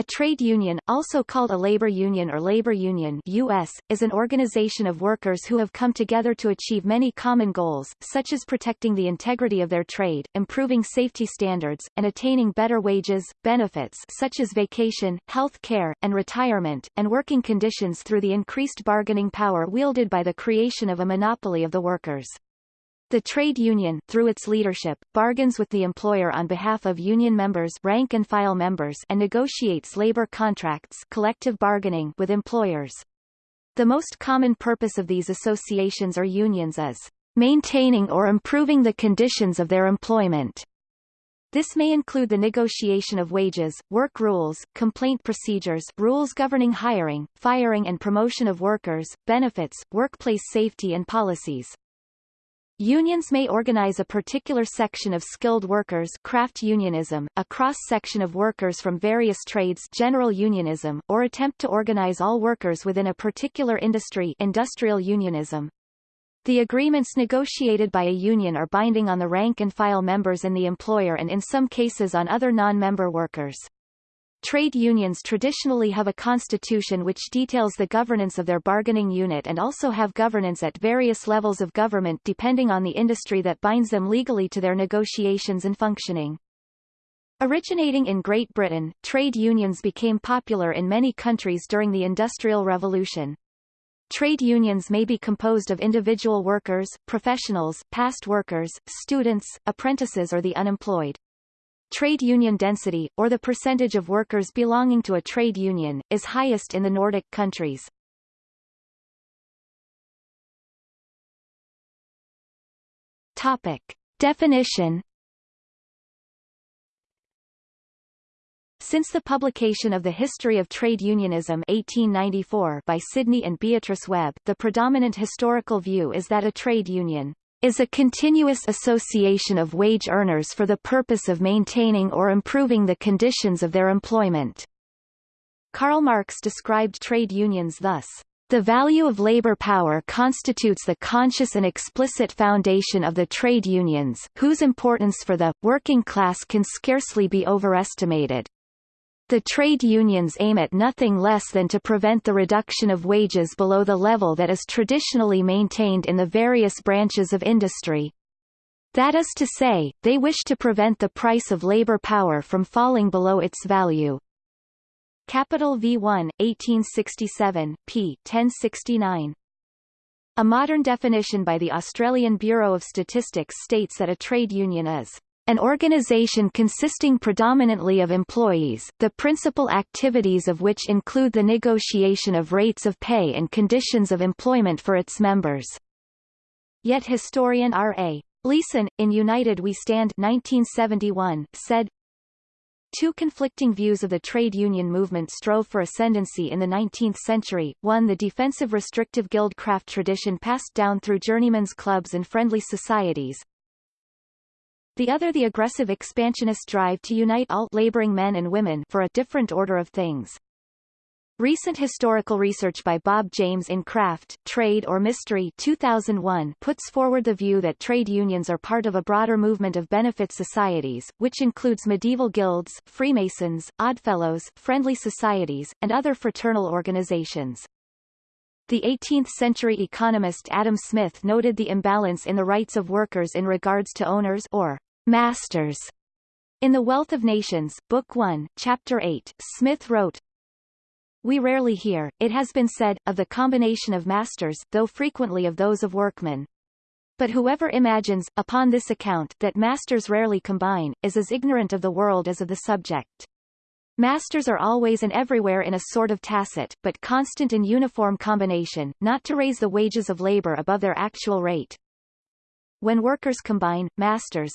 A trade union, also called a labor union or labor union US, is an organization of workers who have come together to achieve many common goals, such as protecting the integrity of their trade, improving safety standards, and attaining better wages, benefits such as vacation, health care, and retirement, and working conditions through the increased bargaining power wielded by the creation of a monopoly of the workers. The trade union, through its leadership, bargains with the employer on behalf of union members rank and file members and negotiates labor contracts collective bargaining with employers. The most common purpose of these associations or unions is maintaining or improving the conditions of their employment. This may include the negotiation of wages, work rules, complaint procedures rules governing hiring, firing and promotion of workers, benefits, workplace safety and policies. Unions may organize a particular section of skilled workers craft unionism, a cross-section of workers from various trades general unionism, or attempt to organize all workers within a particular industry industrial unionism. The agreements negotiated by a union are binding on the rank-and-file members and the employer and in some cases on other non-member workers. Trade unions traditionally have a constitution which details the governance of their bargaining unit and also have governance at various levels of government depending on the industry that binds them legally to their negotiations and functioning. Originating in Great Britain, trade unions became popular in many countries during the Industrial Revolution. Trade unions may be composed of individual workers, professionals, past workers, students, apprentices or the unemployed. Trade union density, or the percentage of workers belonging to a trade union, is highest in the Nordic countries. Topic. Definition Since the publication of The History of Trade Unionism 1894 by Sidney and Beatrice Webb, the predominant historical view is that a trade union is a continuous association of wage earners for the purpose of maintaining or improving the conditions of their employment. Karl Marx described trade unions thus. The value of labor power constitutes the conscious and explicit foundation of the trade unions, whose importance for the, working class can scarcely be overestimated. The trade unions aim at nothing less than to prevent the reduction of wages below the level that is traditionally maintained in the various branches of industry. That is to say, they wish to prevent the price of labor power from falling below its value. Capital V1, 1867, p. 1069. A modern definition by the Australian Bureau of Statistics states that a trade union is an organization consisting predominantly of employees, the principal activities of which include the negotiation of rates of pay and conditions of employment for its members. Yet historian R.A. Leeson, in United We Stand 1971, said, Two conflicting views of the trade union movement strove for ascendancy in the 19th century, one the defensive restrictive guild craft tradition passed down through journeymen's clubs and friendly societies, the other the aggressive expansionist drive to unite all laboring men and women for a different order of things. Recent historical research by Bob James in Craft, Trade or Mystery 2001 puts forward the view that trade unions are part of a broader movement of benefit societies, which includes medieval guilds, Freemasons, Oddfellows, friendly societies, and other fraternal organizations. The 18th-century economist Adam Smith noted the imbalance in the rights of workers in regards to owners or Masters. In The Wealth of Nations, Book 1, Chapter 8, Smith wrote, We rarely hear, it has been said, of the combination of masters, though frequently of those of workmen. But whoever imagines, upon this account, that masters rarely combine, is as ignorant of the world as of the subject. Masters are always and everywhere in a sort of tacit, but constant and uniform combination, not to raise the wages of labor above their actual rate. When workers combine, masters,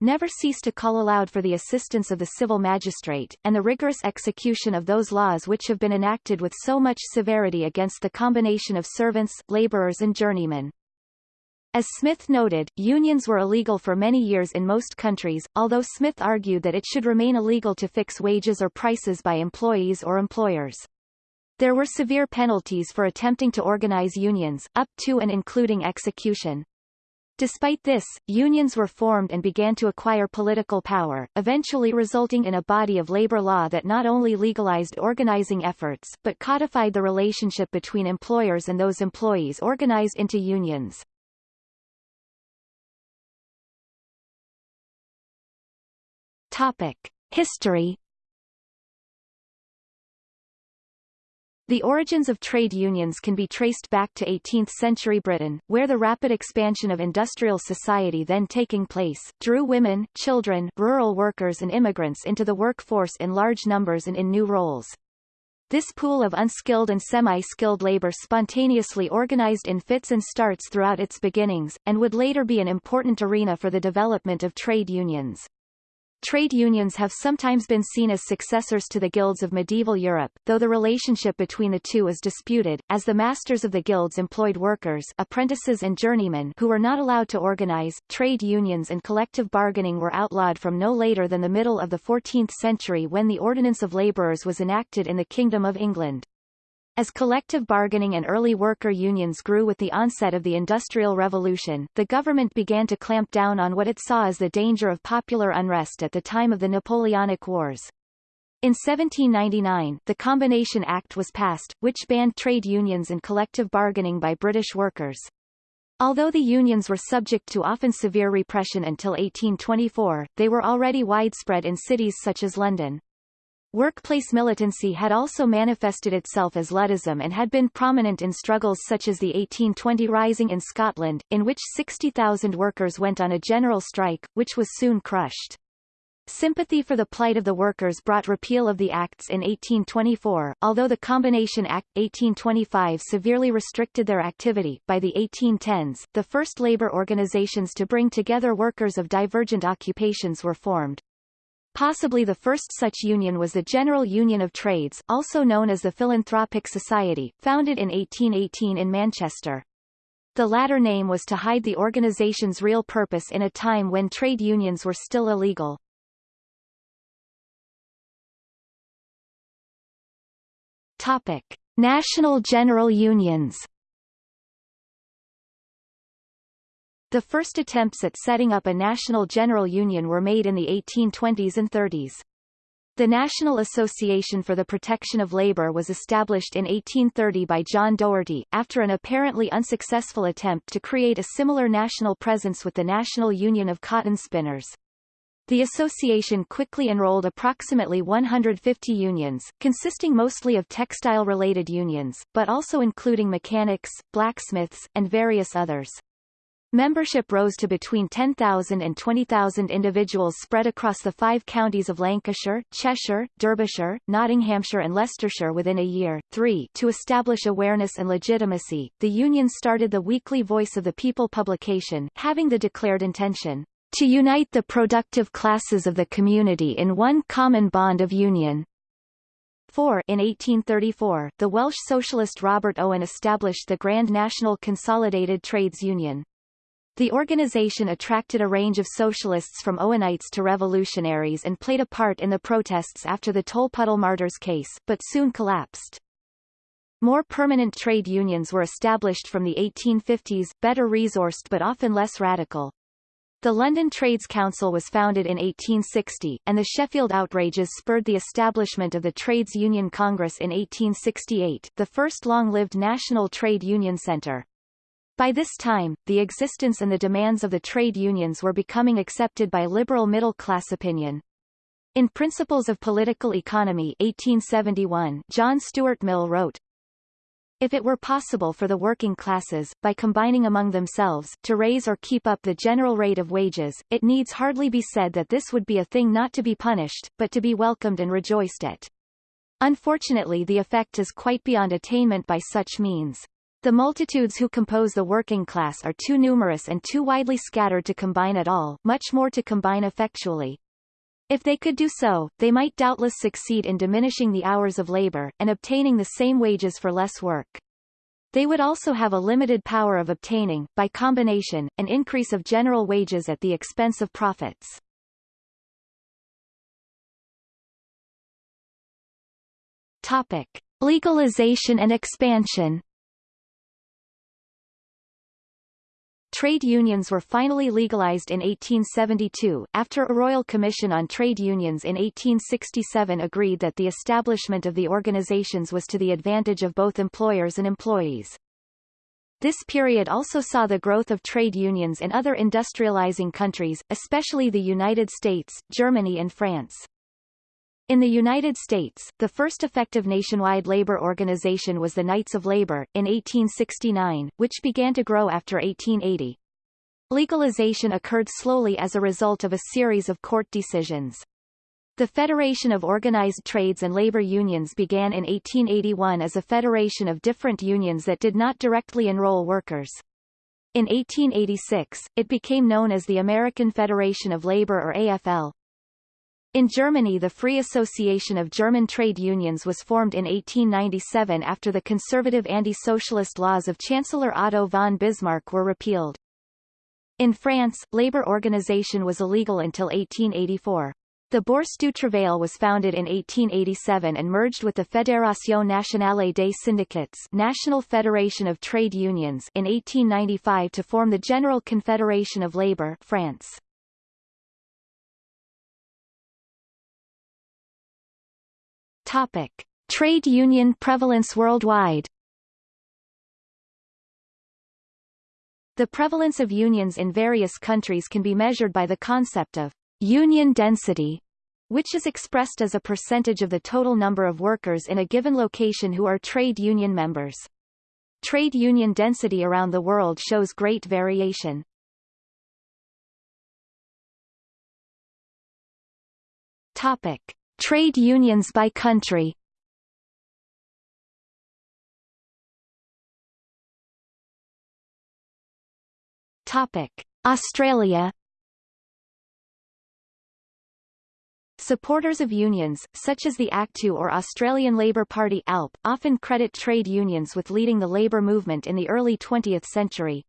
never cease to call aloud for the assistance of the civil magistrate, and the rigorous execution of those laws which have been enacted with so much severity against the combination of servants, laborers and journeymen. As Smith noted, unions were illegal for many years in most countries, although Smith argued that it should remain illegal to fix wages or prices by employees or employers. There were severe penalties for attempting to organize unions, up to and including execution. Despite this, unions were formed and began to acquire political power, eventually resulting in a body of labor law that not only legalized organizing efforts, but codified the relationship between employers and those employees organized into unions. Topic. History The origins of trade unions can be traced back to 18th-century Britain, where the rapid expansion of industrial society then taking place, drew women, children, rural workers and immigrants into the workforce in large numbers and in new roles. This pool of unskilled and semi-skilled labor spontaneously organized in fits and starts throughout its beginnings, and would later be an important arena for the development of trade unions. Trade unions have sometimes been seen as successors to the guilds of medieval Europe, though the relationship between the two is disputed, as the masters of the guilds employed workers apprentices and journeymen who were not allowed to organize. Trade unions and collective bargaining were outlawed from no later than the middle of the 14th century when the Ordinance of Labourers was enacted in the Kingdom of England. As collective bargaining and early worker unions grew with the onset of the Industrial Revolution, the government began to clamp down on what it saw as the danger of popular unrest at the time of the Napoleonic Wars. In 1799, the Combination Act was passed, which banned trade unions and collective bargaining by British workers. Although the unions were subject to often severe repression until 1824, they were already widespread in cities such as London. Workplace militancy had also manifested itself as Luddism and had been prominent in struggles such as the 1820 Rising in Scotland, in which 60,000 workers went on a general strike, which was soon crushed. Sympathy for the plight of the workers brought repeal of the Acts in 1824, although the Combination Act 1825 severely restricted their activity. By the 1810s, the first labor organizations to bring together workers of divergent occupations were formed. Possibly the first such union was the General Union of Trades, also known as the Philanthropic Society, founded in 1818 in Manchester. The latter name was to hide the organization's real purpose in a time when trade unions were still illegal. Topic. National General Unions The first attempts at setting up a national general union were made in the 1820s and 30s. The National Association for the Protection of Labor was established in 1830 by John Doherty, after an apparently unsuccessful attempt to create a similar national presence with the National Union of Cotton Spinners. The association quickly enrolled approximately 150 unions, consisting mostly of textile-related unions, but also including mechanics, blacksmiths, and various others. Membership rose to between 10,000 and 20,000 individuals spread across the five counties of Lancashire, Cheshire, Derbyshire, Nottinghamshire and Leicestershire within a year. 3. To establish awareness and legitimacy, the Union started the weekly Voice of the People publication, having the declared intention to unite the productive classes of the community in one common bond of union. 4. In 1834, the Welsh socialist Robert Owen established the Grand National Consolidated Trades Union. The organization attracted a range of socialists from Owenites to revolutionaries and played a part in the protests after the Tolpuddle martyrs case, but soon collapsed. More permanent trade unions were established from the 1850s, better resourced but often less radical. The London Trades Council was founded in 1860, and the Sheffield outrages spurred the establishment of the Trades Union Congress in 1868, the first long-lived national trade union centre. By this time, the existence and the demands of the trade unions were becoming accepted by liberal middle-class opinion. In Principles of Political Economy 1871, John Stuart Mill wrote, if it were possible for the working classes, by combining among themselves, to raise or keep up the general rate of wages, it needs hardly be said that this would be a thing not to be punished, but to be welcomed and rejoiced at. Unfortunately the effect is quite beyond attainment by such means. The multitudes who compose the working class are too numerous and too widely scattered to combine at all, much more to combine effectually. If they could do so, they might doubtless succeed in diminishing the hours of labor, and obtaining the same wages for less work. They would also have a limited power of obtaining, by combination, an increase of general wages at the expense of profits. Topic. Legalization and expansion Trade unions were finally legalized in 1872, after a Royal Commission on Trade Unions in 1867 agreed that the establishment of the organizations was to the advantage of both employers and employees. This period also saw the growth of trade unions in other industrializing countries, especially the United States, Germany and France. In the United States, the first effective nationwide labor organization was the Knights of Labor, in 1869, which began to grow after 1880. Legalization occurred slowly as a result of a series of court decisions. The Federation of Organized Trades and Labor Unions began in 1881 as a federation of different unions that did not directly enroll workers. In 1886, it became known as the American Federation of Labor or AFL, in Germany the Free Association of German Trade Unions was formed in 1897 after the conservative anti-socialist laws of Chancellor Otto von Bismarck were repealed. In France, labor organization was illegal until 1884. The Bourse du Travail was founded in 1887 and merged with the Fédération Nationale des Syndicats National Federation of Trade Unions in 1895 to form the General Confederation of Labour France. Topic. Trade union prevalence worldwide The prevalence of unions in various countries can be measured by the concept of union density, which is expressed as a percentage of the total number of workers in a given location who are trade union members. Trade union density around the world shows great variation. Topic. Trade unions by country. Australia Supporters of unions, such as the ACTU or Australian Labor Party ALP, often credit trade unions with leading the labour movement in the early 20th century,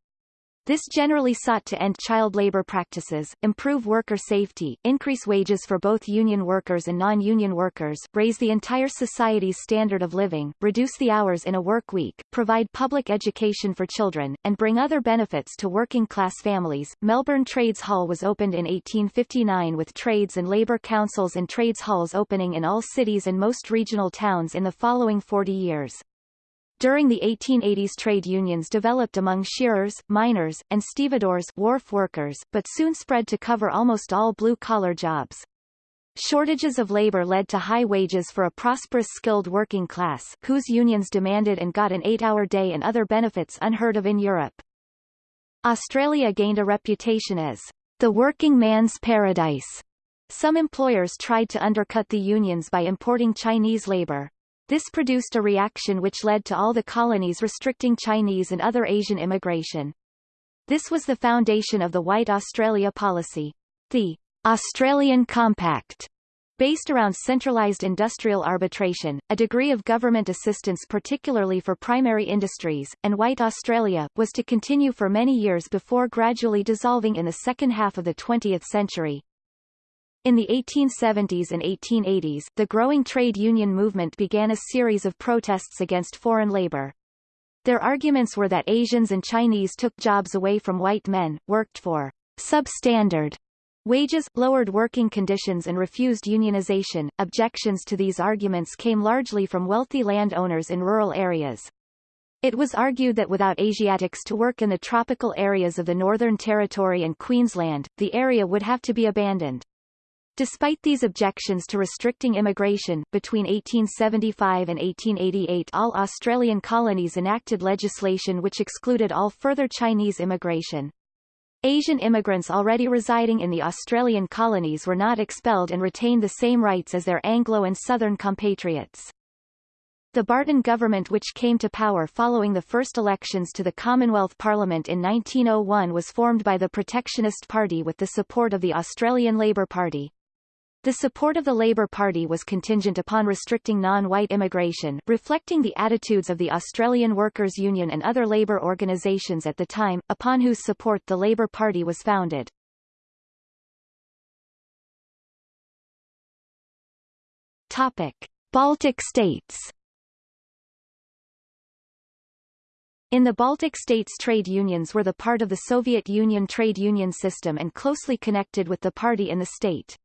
this generally sought to end child labor practices, improve worker safety, increase wages for both union workers and non-union workers, raise the entire society's standard of living, reduce the hours in a work week, provide public education for children, and bring other benefits to working-class families. Melbourne Trades Hall was opened in 1859 with trades and labour councils and trades halls opening in all cities and most regional towns in the following 40 years. During the 1880s trade unions developed among shearers, miners, and stevedores wharf workers, but soon spread to cover almost all blue-collar jobs. Shortages of labor led to high wages for a prosperous skilled working class, whose unions demanded and got an eight-hour day and other benefits unheard of in Europe. Australia gained a reputation as the working man's paradise. Some employers tried to undercut the unions by importing Chinese labor. This produced a reaction which led to all the colonies restricting Chinese and other Asian immigration. This was the foundation of the White Australia policy. The Australian Compact based around centralized industrial arbitration, a degree of government assistance particularly for primary industries, and White Australia, was to continue for many years before gradually dissolving in the second half of the 20th century. In the 1870s and 1880s, the growing trade union movement began a series of protests against foreign labor. Their arguments were that Asians and Chinese took jobs away from white men, worked for substandard wages, lowered working conditions and refused unionization. Objections to these arguments came largely from wealthy landowners in rural areas. It was argued that without Asiatics to work in the tropical areas of the Northern Territory and Queensland, the area would have to be abandoned. Despite these objections to restricting immigration, between 1875 and 1888 all Australian colonies enacted legislation which excluded all further Chinese immigration. Asian immigrants already residing in the Australian colonies were not expelled and retained the same rights as their Anglo and Southern compatriots. The Barton government which came to power following the first elections to the Commonwealth Parliament in 1901 was formed by the Protectionist Party with the support of the Australian Labor Party. The support of the Labour Party was contingent upon restricting non-white immigration, reflecting the attitudes of the Australian Workers' Union and other labour organisations at the time, upon whose support the Labour Party was founded. Topic. Baltic states In the Baltic states trade unions were the part of the Soviet Union trade union system and closely connected with the party in the state.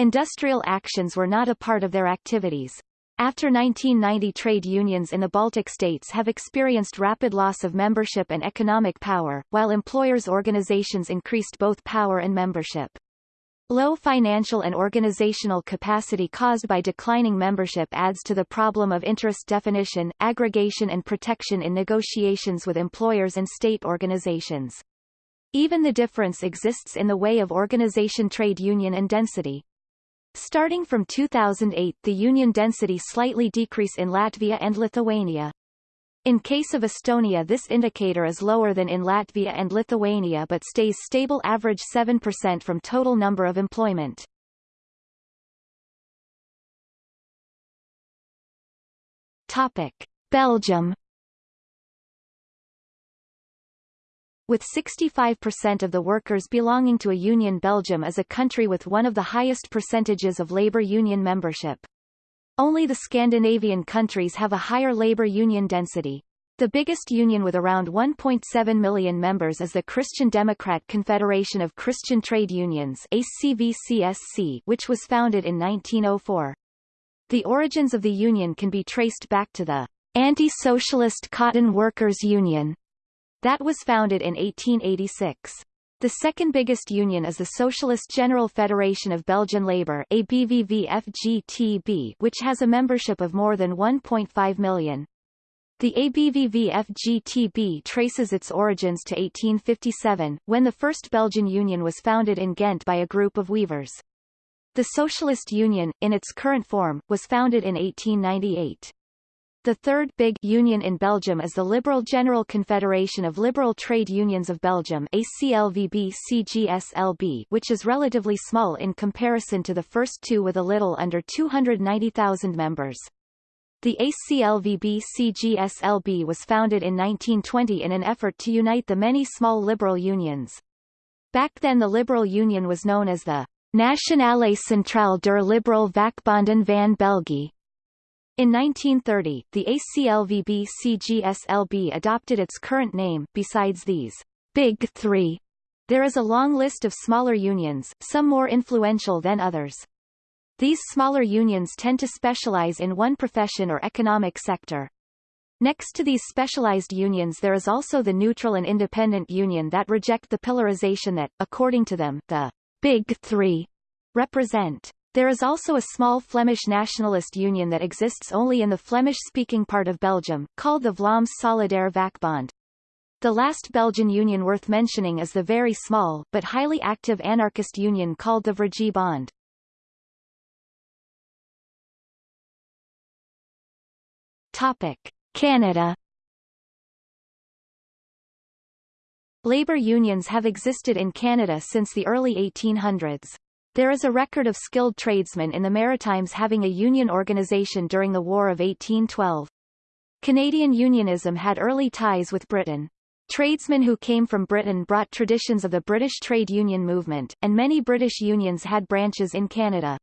Industrial actions were not a part of their activities. After 1990 trade unions in the Baltic states have experienced rapid loss of membership and economic power, while employers' organizations increased both power and membership. Low financial and organizational capacity caused by declining membership adds to the problem of interest definition, aggregation and protection in negotiations with employers and state organizations. Even the difference exists in the way of organization trade union and density. Starting from 2008 the union density slightly decrease in Latvia and Lithuania. In case of Estonia this indicator is lower than in Latvia and Lithuania but stays stable average 7% from total number of employment. Topic. Belgium With 65% of the workers belonging to a union Belgium is a country with one of the highest percentages of labor union membership. Only the Scandinavian countries have a higher labor union density. The biggest union with around 1.7 million members is the Christian Democrat Confederation of Christian Trade Unions ACVCSC, which was founded in 1904. The origins of the union can be traced back to the Anti-Socialist Cotton Workers Union that was founded in 1886. The second biggest union is the Socialist General Federation of Belgian Labour ABVV-FGTB, which has a membership of more than 1.5 million. The ABVV-FGTB traces its origins to 1857, when the first Belgian union was founded in Ghent by a group of weavers. The Socialist Union, in its current form, was founded in 1898. The third big union in Belgium is the Liberal General Confederation of Liberal Trade Unions of Belgium ACLVB-CGSLB which is relatively small in comparison to the first two with a little under 290,000 members. The ACLVB-CGSLB was founded in 1920 in an effort to unite the many small liberal unions. Back then the Liberal Union was known as the Nationale Centrale der Liberal Vakbonden van België in 1930, the ACLVB-CGSLB adopted its current name. Besides these Big Three, there is a long list of smaller unions, some more influential than others. These smaller unions tend to specialize in one profession or economic sector. Next to these specialized unions there is also the neutral and independent union that reject the pillarization that, according to them, the Big Three represent. There is also a small Flemish nationalist union that exists only in the Flemish-speaking part of Belgium, called the Vlaams Solidaire Vakbond. The last Belgian union worth mentioning is the very small, but highly active anarchist union called the Vrije Bond. Topic. Canada Labour unions have existed in Canada since the early 1800s. There is a record of skilled tradesmen in the Maritimes having a union organization during the War of 1812. Canadian unionism had early ties with Britain. Tradesmen who came from Britain brought traditions of the British trade union movement, and many British unions had branches in Canada.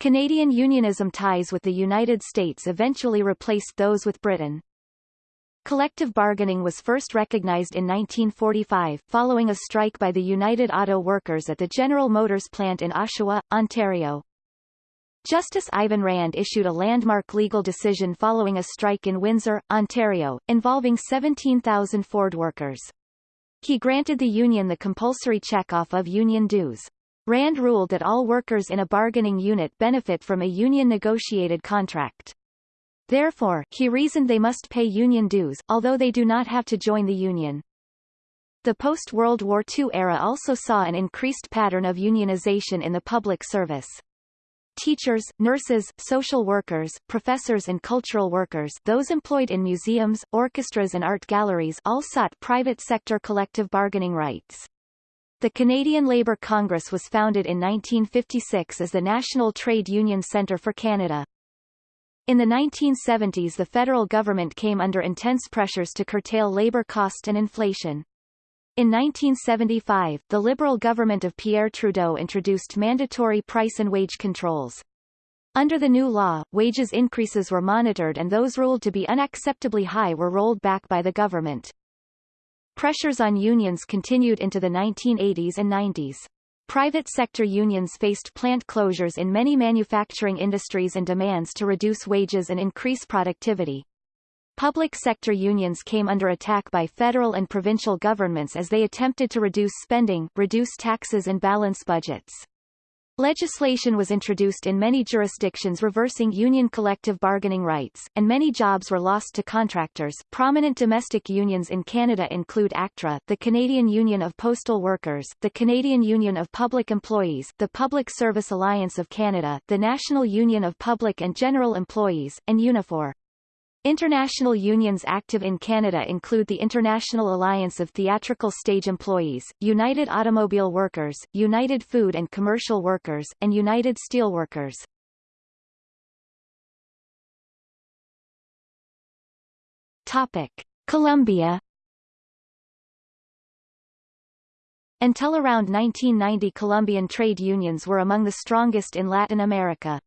Canadian unionism ties with the United States eventually replaced those with Britain. Collective bargaining was first recognized in 1945, following a strike by the United Auto Workers at the General Motors plant in Oshawa, Ontario. Justice Ivan Rand issued a landmark legal decision following a strike in Windsor, Ontario, involving 17,000 Ford workers. He granted the union the compulsory check-off of union dues. Rand ruled that all workers in a bargaining unit benefit from a union-negotiated contract. Therefore, he reasoned they must pay union dues, although they do not have to join the union. The post-World War II era also saw an increased pattern of unionization in the public service. Teachers, nurses, social workers, professors and cultural workers those employed in museums, orchestras and art galleries all sought private sector collective bargaining rights. The Canadian Labour Congress was founded in 1956 as the National Trade Union Centre for Canada. In the 1970s the federal government came under intense pressures to curtail labor cost and inflation. In 1975, the Liberal government of Pierre Trudeau introduced mandatory price and wage controls. Under the new law, wages increases were monitored and those ruled to be unacceptably high were rolled back by the government. Pressures on unions continued into the 1980s and 90s. Private sector unions faced plant closures in many manufacturing industries and demands to reduce wages and increase productivity. Public sector unions came under attack by federal and provincial governments as they attempted to reduce spending, reduce taxes and balance budgets. Legislation was introduced in many jurisdictions reversing union collective bargaining rights, and many jobs were lost to contractors. Prominent domestic unions in Canada include ACTRA, the Canadian Union of Postal Workers, the Canadian Union of Public Employees, the Public Service Alliance of Canada, the National Union of Public and General Employees, and Unifor. International unions active in Canada include the International Alliance of Theatrical Stage Employees, United Automobile Workers, United Food and Commercial Workers, and United Steelworkers. Topic. Colombia Until around 1990 Colombian trade unions were among the strongest in Latin America.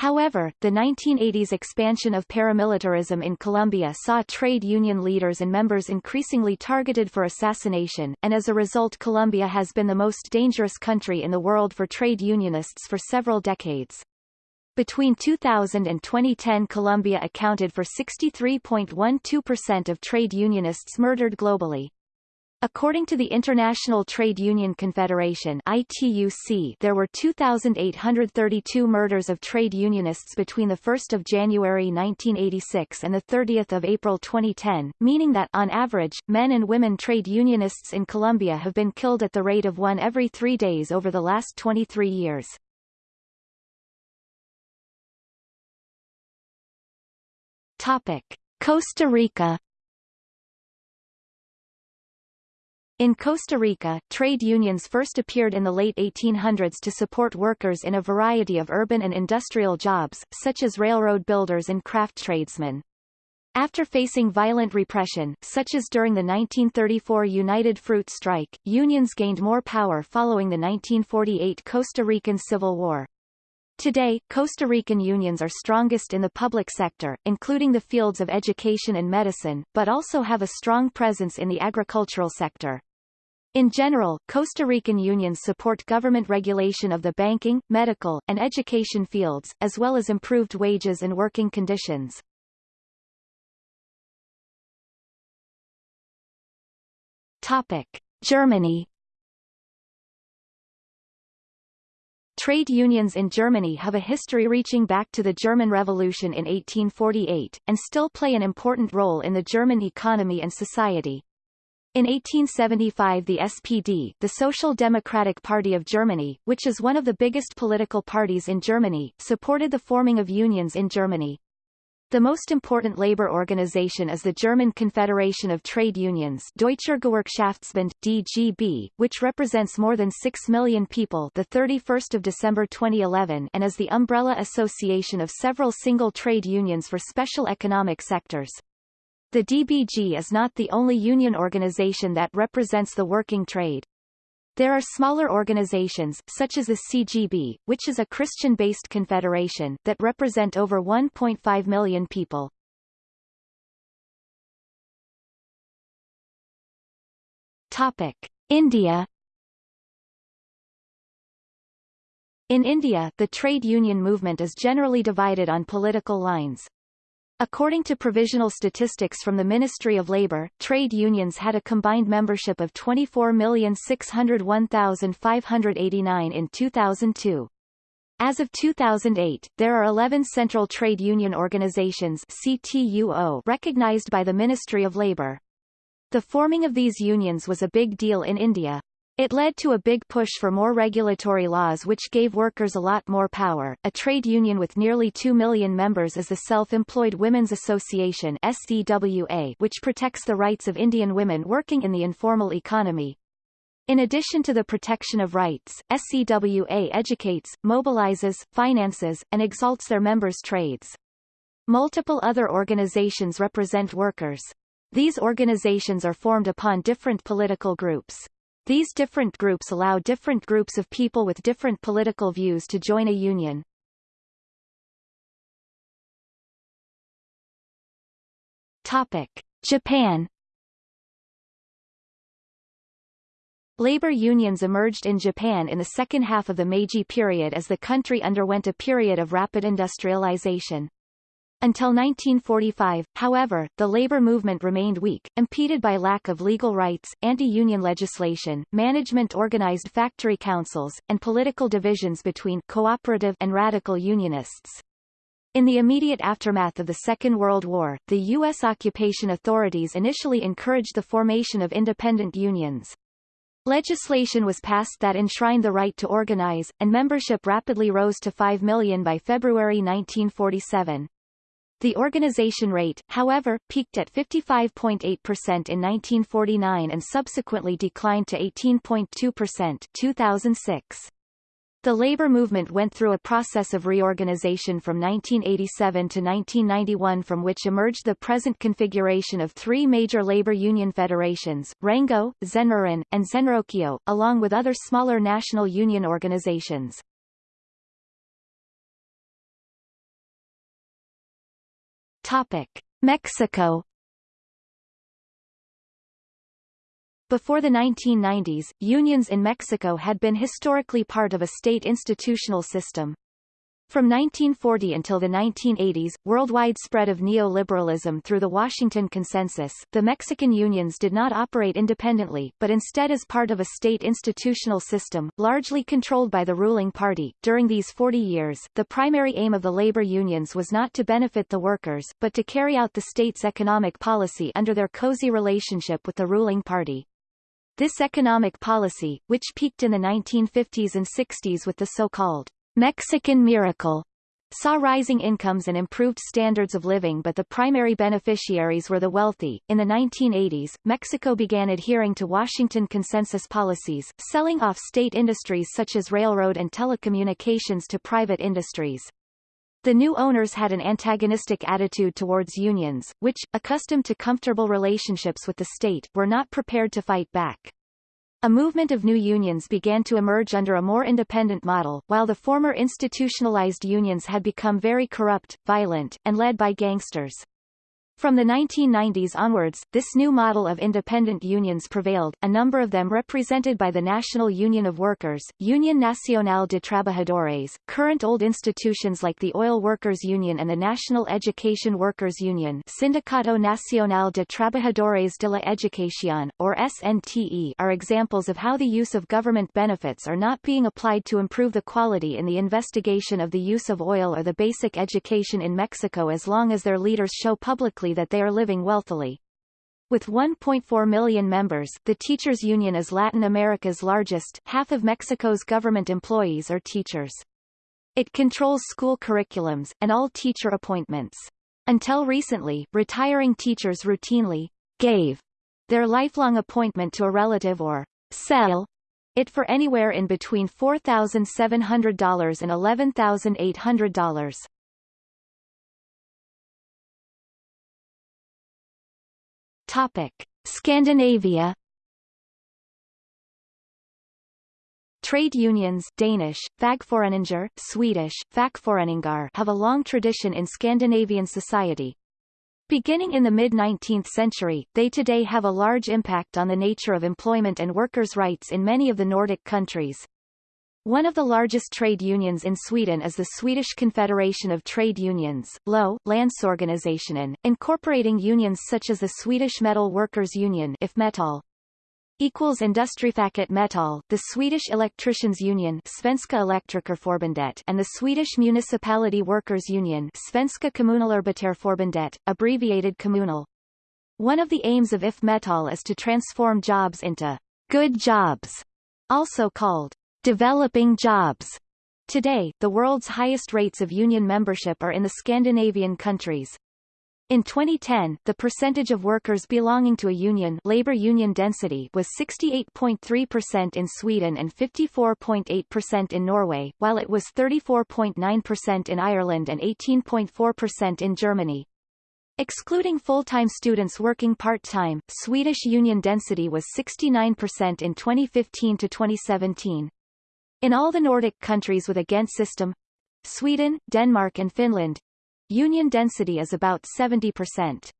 However, the 1980s expansion of paramilitarism in Colombia saw trade union leaders and members increasingly targeted for assassination, and as a result Colombia has been the most dangerous country in the world for trade unionists for several decades. Between 2000 and 2010 Colombia accounted for 63.12% of trade unionists murdered globally. According to the International Trade Union Confederation ITUC, there were 2,832 murders of trade unionists between 1 January 1986 and 30 April 2010, meaning that, on average, men and women trade unionists in Colombia have been killed at the rate of one every three days over the last 23 years. Topic. Costa Rica In Costa Rica, trade unions first appeared in the late 1800s to support workers in a variety of urban and industrial jobs, such as railroad builders and craft tradesmen. After facing violent repression, such as during the 1934 United Fruit Strike, unions gained more power following the 1948 Costa Rican Civil War. Today, Costa Rican unions are strongest in the public sector, including the fields of education and medicine, but also have a strong presence in the agricultural sector. In general, Costa Rican unions support government regulation of the banking, medical, and education fields, as well as improved wages and working conditions. Topic. Germany Trade unions in Germany have a history reaching back to the German Revolution in 1848, and still play an important role in the German economy and society. In 1875 the SPD, the Social Democratic Party of Germany, which is one of the biggest political parties in Germany, supported the forming of unions in Germany. The most important labor organization is the German Confederation of Trade Unions Deutscher Gewerkschaftsbund, DGB, which represents more than 6 million people the 31st of December 2011 and is the umbrella association of several single trade unions for special economic sectors. The DBG is not the only union organization that represents the working trade. There are smaller organizations, such as the CGB, which is a Christian-based confederation, that represent over 1.5 million people. Topic. India In India, the trade union movement is generally divided on political lines. According to provisional statistics from the Ministry of Labour, trade unions had a combined membership of 24,601,589 in 2002. As of 2008, there are 11 central trade union organizations CTUO recognized by the Ministry of Labour. The forming of these unions was a big deal in India. It led to a big push for more regulatory laws which gave workers a lot more power. A trade union with nearly 2 million members is the Self-Employed Women's Association SEWA, which protects the rights of Indian women working in the informal economy. In addition to the protection of rights, SEWA educates, mobilizes, finances, and exalts their members' trades. Multiple other organizations represent workers. These organizations are formed upon different political groups. These different groups allow different groups of people with different political views to join a union. Topic. Japan Labor unions emerged in Japan in the second half of the Meiji period as the country underwent a period of rapid industrialization. Until 1945, however, the labor movement remained weak, impeded by lack of legal rights, anti-union legislation, management-organized factory councils, and political divisions between cooperative and radical unionists. In the immediate aftermath of the Second World War, the U.S. occupation authorities initially encouraged the formation of independent unions. Legislation was passed that enshrined the right to organize, and membership rapidly rose to 5 million by February 1947. The organization rate, however, peaked at 55.8% in 1949 and subsequently declined to 18.2% 2006. The labor movement went through a process of reorganization from 1987 to 1991 from which emerged the present configuration of three major labor union federations, Rengo, Zenroren, and Zenrokyo, along with other smaller national union organizations. Topic: Mexico Before the 1990s, unions in Mexico had been historically part of a state institutional system. From 1940 until the 1980s, worldwide spread of neoliberalism through the Washington Consensus, the Mexican unions did not operate independently, but instead as part of a state institutional system, largely controlled by the ruling party. During these 40 years, the primary aim of the labor unions was not to benefit the workers, but to carry out the state's economic policy under their cozy relationship with the ruling party. This economic policy, which peaked in the 1950s and 60s with the so-called Mexican Miracle saw rising incomes and improved standards of living but the primary beneficiaries were the wealthy. In the 1980s, Mexico began adhering to Washington consensus policies, selling off state industries such as railroad and telecommunications to private industries. The new owners had an antagonistic attitude towards unions, which, accustomed to comfortable relationships with the state, were not prepared to fight back. A movement of new unions began to emerge under a more independent model, while the former institutionalized unions had become very corrupt, violent, and led by gangsters. From the 1990s onwards, this new model of independent unions prevailed, a number of them represented by the National Union of Workers, Union Nacional de Trabajadores, current old institutions like the Oil Workers Union and the National Education Workers Union Sindicato Nacional de Trabajadores de la Educación, or SNTE are examples of how the use of government benefits are not being applied to improve the quality in the investigation of the use of oil or the basic education in Mexico as long as their leaders show publicly that they are living wealthily. With 1.4 million members, the Teachers Union is Latin America's largest half of Mexico's government employees are teachers. It controls school curriculums, and all teacher appointments. Until recently, retiring teachers routinely gave their lifelong appointment to a relative or sell it for anywhere in between $4,700 and $11,800. Topic: Scandinavia Trade unions Danish, Fagforeninger, Swedish, have a long tradition in Scandinavian society. Beginning in the mid-19th century, they today have a large impact on the nature of employment and workers' rights in many of the Nordic countries. One of the largest trade unions in Sweden is the Swedish Confederation of Trade Unions, LO, Landsorganisationen, incorporating unions such as the Swedish Metal Workers Union IF Metall, equals Industrifacket Metall, the Swedish Electricians Union Svenska Elektrikerförbundet and the Swedish Municipality Workers Union Svenska Kommunalarbetarförbundet, abbreviated Kommunal. One of the aims of IF Metall is to transform jobs into good jobs, also called Developing jobs. Today, the world's highest rates of union membership are in the Scandinavian countries. In 2010, the percentage of workers belonging to a union labor union density was 68.3% in Sweden and 54.8% in Norway, while it was 34.9% in Ireland and 18.4% in Germany. Excluding full-time students working part-time, Swedish union density was 69% in 2015 to 2017. In all the Nordic countries with a Ghent system Sweden, Denmark and Finland union density is about 70%.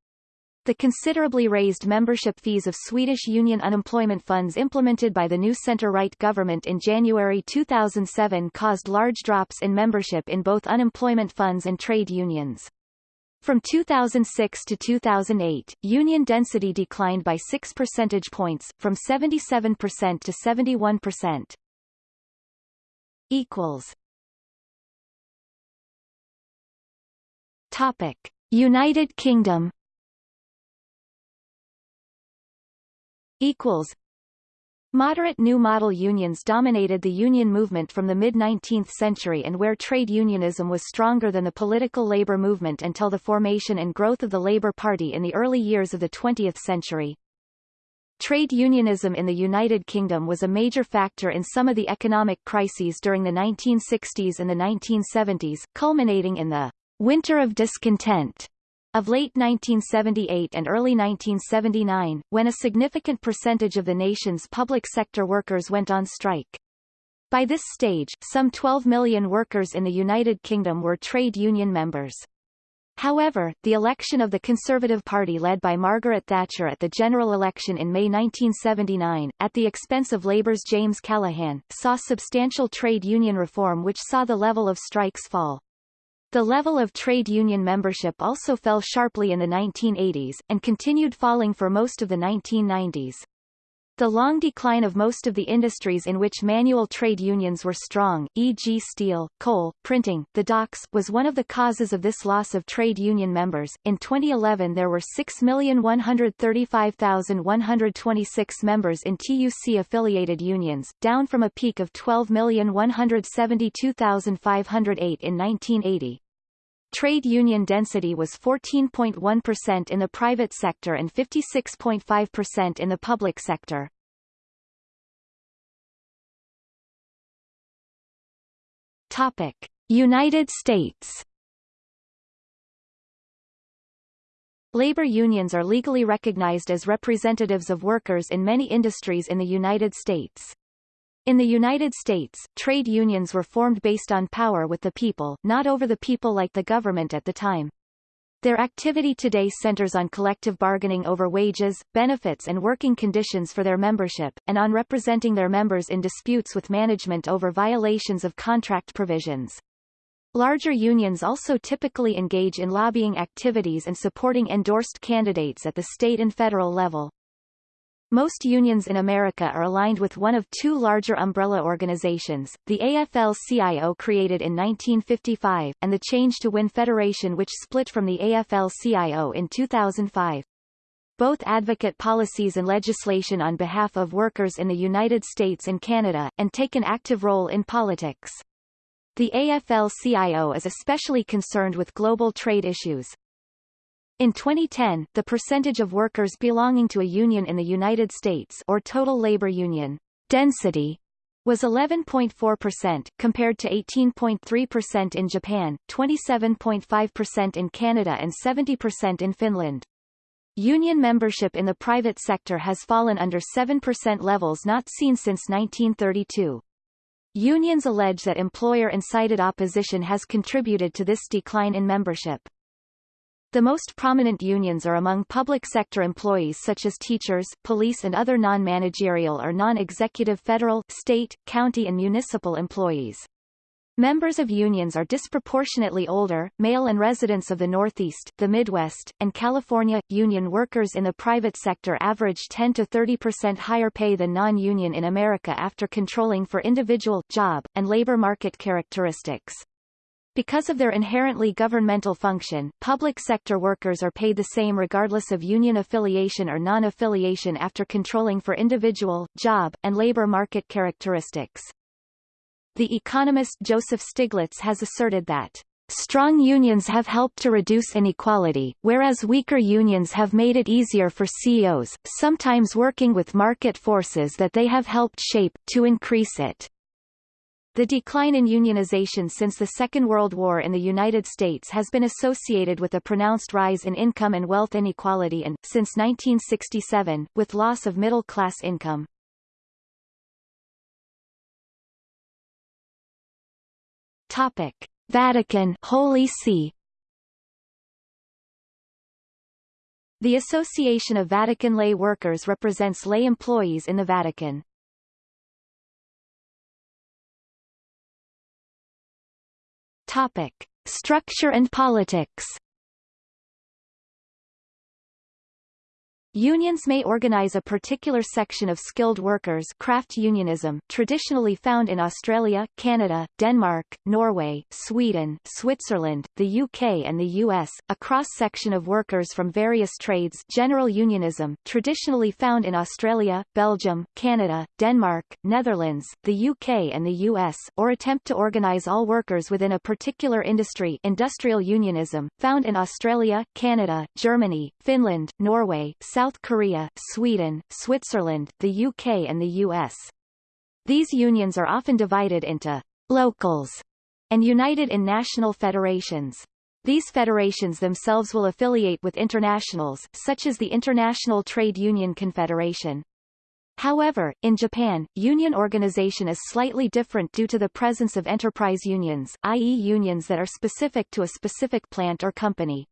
The considerably raised membership fees of Swedish union unemployment funds implemented by the new centre-right government in January 2007 caused large drops in membership in both unemployment funds and trade unions. From 2006 to 2008, union density declined by 6 percentage points, from 77% to 71%. Equals. Topic: United Kingdom. Equals. Moderate New Model unions dominated the union movement from the mid-19th century and where trade unionism was stronger than the political labor movement until the formation and growth of the Labour Party in the early years of the 20th century. Trade unionism in the United Kingdom was a major factor in some of the economic crises during the 1960s and the 1970s, culminating in the Winter of Discontent of late 1978 and early 1979, when a significant percentage of the nation's public sector workers went on strike. By this stage, some 12 million workers in the United Kingdom were trade union members. However, the election of the Conservative Party led by Margaret Thatcher at the general election in May 1979, at the expense of Labour's James Callaghan, saw substantial trade union reform which saw the level of strikes fall. The level of trade union membership also fell sharply in the 1980s, and continued falling for most of the 1990s. The long decline of most of the industries in which manual trade unions were strong, e.g. steel, coal, printing, the docks, was one of the causes of this loss of trade union members. In 2011 there were 6,135,126 members in TUC-affiliated unions, down from a peak of 12,172,508 in 1980. Trade union density was 14.1% in the private sector and 56.5% in the public sector. Topic: United States. Labor unions are legally recognized as representatives of workers in many industries in the United States. In the United States, trade unions were formed based on power with the people, not over the people like the government at the time. Their activity today centers on collective bargaining over wages, benefits and working conditions for their membership, and on representing their members in disputes with management over violations of contract provisions. Larger unions also typically engage in lobbying activities and supporting endorsed candidates at the state and federal level. Most unions in America are aligned with one of two larger umbrella organizations, the AFL-CIO created in 1955, and the Change to Win Federation which split from the AFL-CIO in 2005. Both advocate policies and legislation on behalf of workers in the United States and Canada, and take an active role in politics. The AFL-CIO is especially concerned with global trade issues, in 2010, the percentage of workers belonging to a union in the United States or total labor union density was 11.4%, compared to 18.3% in Japan, 27.5% in Canada and 70% in Finland. Union membership in the private sector has fallen under 7% levels not seen since 1932. Unions allege that employer-incited opposition has contributed to this decline in membership. The most prominent unions are among public sector employees such as teachers, police and other non-managerial or non-executive federal, state, county and municipal employees. Members of unions are disproportionately older, male and residents of the Northeast, the Midwest, and California. Union workers in the private sector average 10 to 30% higher pay than non-union in America after controlling for individual, job, and labor market characteristics. Because of their inherently governmental function, public sector workers are paid the same regardless of union affiliation or non-affiliation after controlling for individual, job, and labor market characteristics. The economist Joseph Stiglitz has asserted that Strong unions have helped to reduce inequality, whereas weaker unions have made it easier for CEOs, sometimes working with market forces that they have helped shape, to increase it. The decline in unionization since the Second World War in the United States has been associated with a pronounced rise in income and wealth inequality and, since 1967, with loss of middle-class income. Topic. Vatican Holy See The Association of Vatican Lay Workers represents lay employees in the Vatican. Topic. Structure and politics Unions may organize a particular section of skilled workers craft unionism, traditionally found in Australia, Canada, Denmark, Norway, Sweden, Switzerland, the UK and the US, a cross-section of workers from various trades. General unionism, traditionally found in Australia, Belgium, Canada, Denmark, Netherlands, the UK and the US, or attempt to organize all workers within a particular industry. Industrial unionism, found in Australia, Canada, Germany, Finland, Norway, South South Korea, Sweden, Switzerland, the UK and the US. These unions are often divided into locals and united in national federations. These federations themselves will affiliate with internationals, such as the International Trade Union Confederation. However, in Japan, union organization is slightly different due to the presence of enterprise unions, i.e. unions that are specific to a specific plant or company.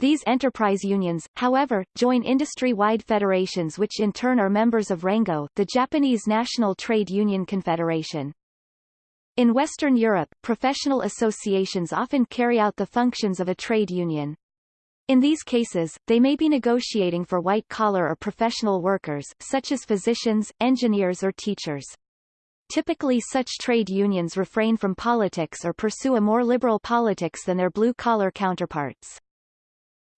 These enterprise unions, however, join industry-wide federations which in turn are members of Rengo, the Japanese National Trade Union Confederation. In Western Europe, professional associations often carry out the functions of a trade union. In these cases, they may be negotiating for white-collar or professional workers, such as physicians, engineers or teachers. Typically such trade unions refrain from politics or pursue a more liberal politics than their blue-collar counterparts.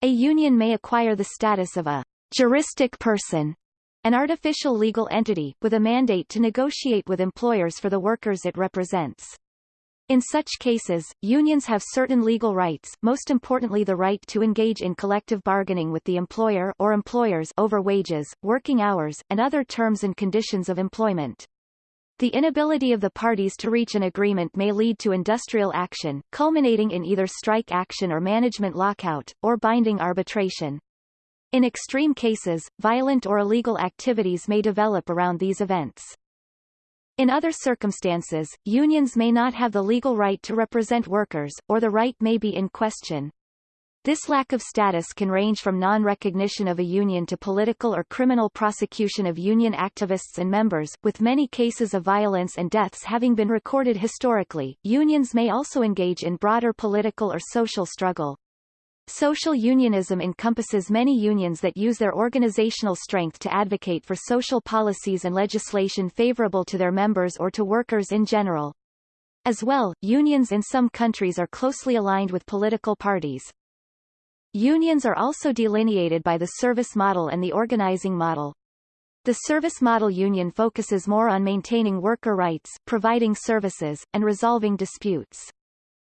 A union may acquire the status of a juristic person, an artificial legal entity, with a mandate to negotiate with employers for the workers it represents. In such cases, unions have certain legal rights, most importantly the right to engage in collective bargaining with the employer or employers over wages, working hours, and other terms and conditions of employment. The inability of the parties to reach an agreement may lead to industrial action, culminating in either strike action or management lockout, or binding arbitration. In extreme cases, violent or illegal activities may develop around these events. In other circumstances, unions may not have the legal right to represent workers, or the right may be in question. This lack of status can range from non-recognition of a union to political or criminal prosecution of union activists and members, with many cases of violence and deaths having been recorded historically. Unions may also engage in broader political or social struggle. Social unionism encompasses many unions that use their organizational strength to advocate for social policies and legislation favorable to their members or to workers in general. As well, unions in some countries are closely aligned with political parties. Unions are also delineated by the service model and the organizing model. The service model union focuses more on maintaining worker rights, providing services, and resolving disputes.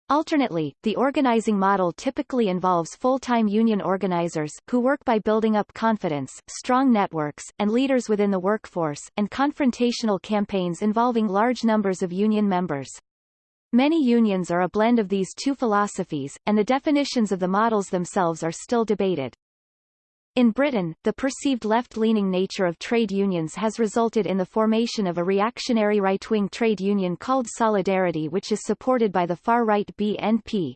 Alternately, the organizing model typically involves full-time union organizers, who work by building up confidence, strong networks, and leaders within the workforce, and confrontational campaigns involving large numbers of union members. Many unions are a blend of these two philosophies, and the definitions of the models themselves are still debated. In Britain, the perceived left-leaning nature of trade unions has resulted in the formation of a reactionary right-wing trade union called Solidarity which is supported by the far-right BNP.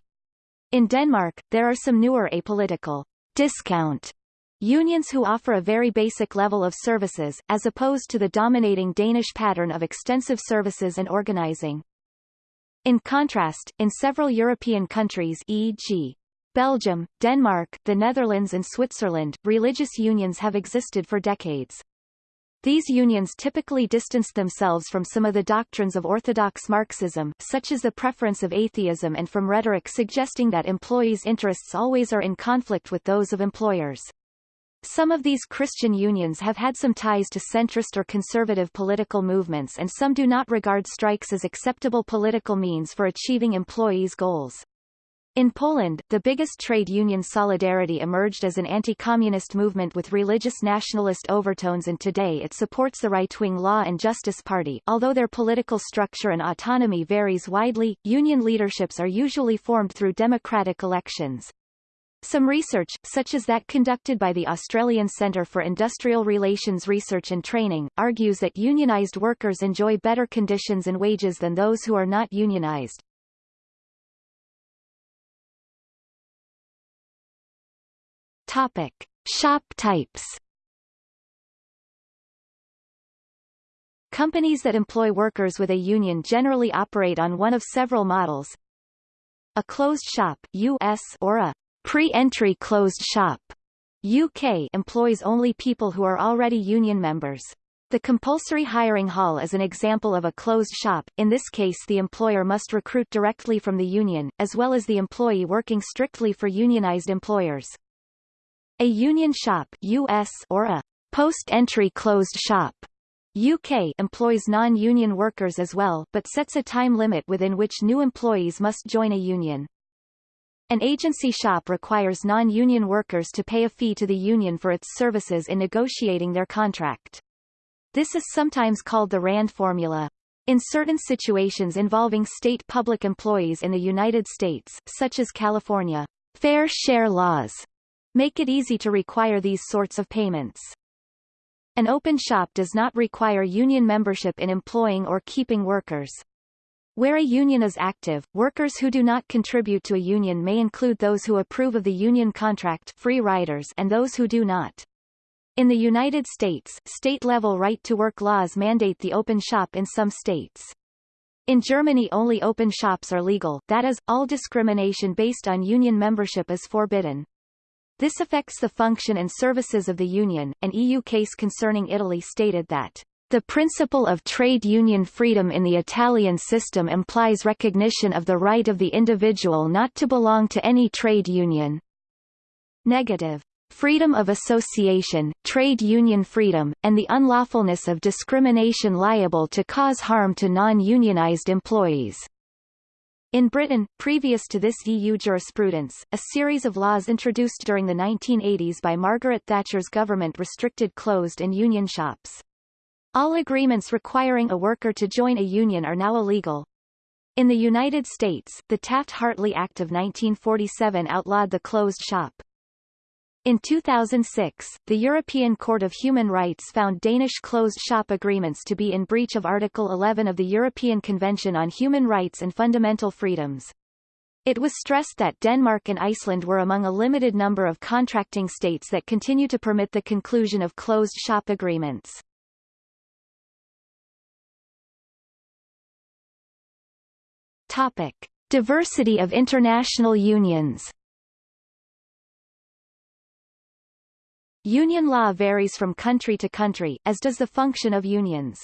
In Denmark, there are some newer apolitical discount unions who offer a very basic level of services, as opposed to the dominating Danish pattern of extensive services and organizing. In contrast, in several European countries e.g. Belgium, Denmark, the Netherlands and Switzerland, religious unions have existed for decades. These unions typically distanced themselves from some of the doctrines of orthodox Marxism, such as the preference of atheism and from rhetoric suggesting that employees' interests always are in conflict with those of employers. Some of these Christian unions have had some ties to centrist or conservative political movements and some do not regard strikes as acceptable political means for achieving employees' goals. In Poland, the biggest trade union Solidarity emerged as an anti-communist movement with religious nationalist overtones and today it supports the right-wing Law and Justice Party. Although their political structure and autonomy varies widely, union leaderships are usually formed through democratic elections. Some research, such as that conducted by the Australian Centre for Industrial Relations Research and Training, argues that unionised workers enjoy better conditions and wages than those who are not unionised. Topic. Shop types Companies that employ workers with a union generally operate on one of several models. A closed shop US or a pre-entry closed shop UK employs only people who are already union members. The compulsory hiring hall is an example of a closed shop, in this case the employer must recruit directly from the union, as well as the employee working strictly for unionized employers. A union shop US or a post-entry closed shop UK employs non-union workers as well but sets a time limit within which new employees must join a union. An agency shop requires non-union workers to pay a fee to the union for its services in negotiating their contract. This is sometimes called the RAND formula. In certain situations involving state public employees in the United States, such as California, fair share laws make it easy to require these sorts of payments. An open shop does not require union membership in employing or keeping workers. Where a union is active, workers who do not contribute to a union may include those who approve of the union contract free riders and those who do not. In the United States, state-level right-to-work laws mandate the open shop in some states. In Germany only open shops are legal, that is, all discrimination based on union membership is forbidden. This affects the function and services of the Union. An EU case concerning Italy stated that the principle of trade union freedom in the Italian system implies recognition of the right of the individual not to belong to any trade union. Negative. Freedom of association, trade union freedom, and the unlawfulness of discrimination liable to cause harm to non-unionized employees. In Britain, previous to this EU jurisprudence, a series of laws introduced during the 1980s by Margaret Thatcher's government restricted closed and union shops. All agreements requiring a worker to join a union are now illegal. In the United States, the Taft-Hartley Act of 1947 outlawed the closed shop. In 2006, the European Court of Human Rights found Danish closed-shop agreements to be in breach of Article 11 of the European Convention on Human Rights and Fundamental Freedoms. It was stressed that Denmark and Iceland were among a limited number of contracting states that continue to permit the conclusion of closed-shop agreements. Topic. Diversity of international unions Union law varies from country to country, as does the function of unions.